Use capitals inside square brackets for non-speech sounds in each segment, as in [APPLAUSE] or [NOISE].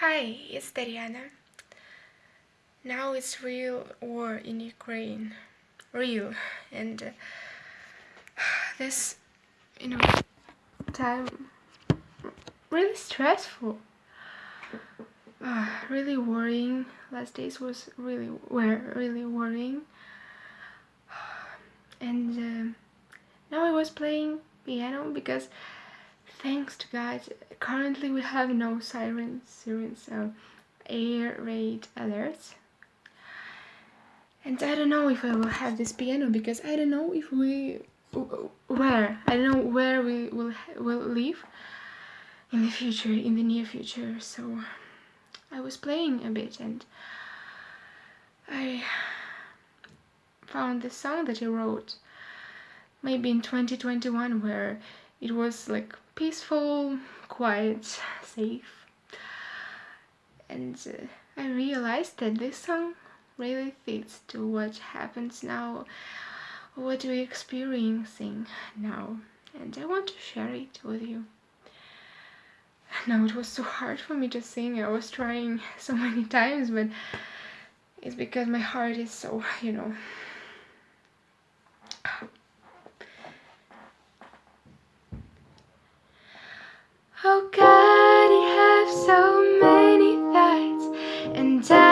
Hi, it's Tatiana. Now it's real war in Ukraine. Real. And uh, this, you know, time really stressful. Uh, really worrying. Last days was really were really worrying. [SIGHS] And uh, now I was playing piano because thanks to God, currently we have no sirens, sirens, so air raid alerts. And I don't know if I will have this piano because I don't know if we where I don't know where we will will live in the future, in the near future. So I was playing a bit and I found this song that I wrote maybe in 2021 where it was like peaceful, quiet, safe. And uh, I realized that this song really fits to what happens now, what we're experiencing now. And I want to share it with you. Now it was so hard for me to sing. I was trying [LAUGHS] so many times, but it's because my heart is so, you know, And I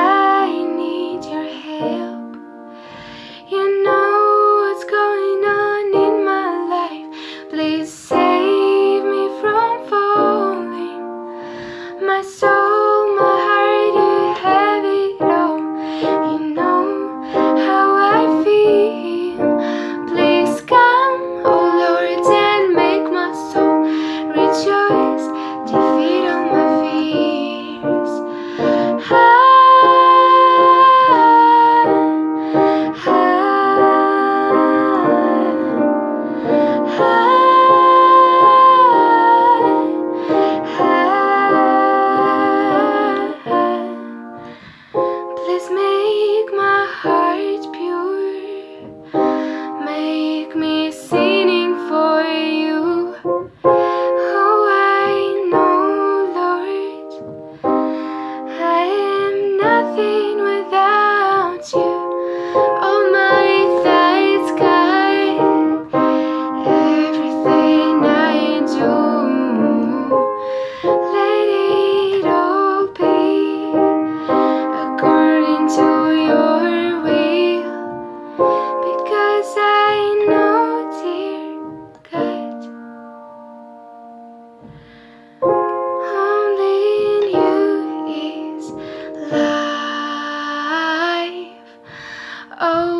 Holding you is life. Oh.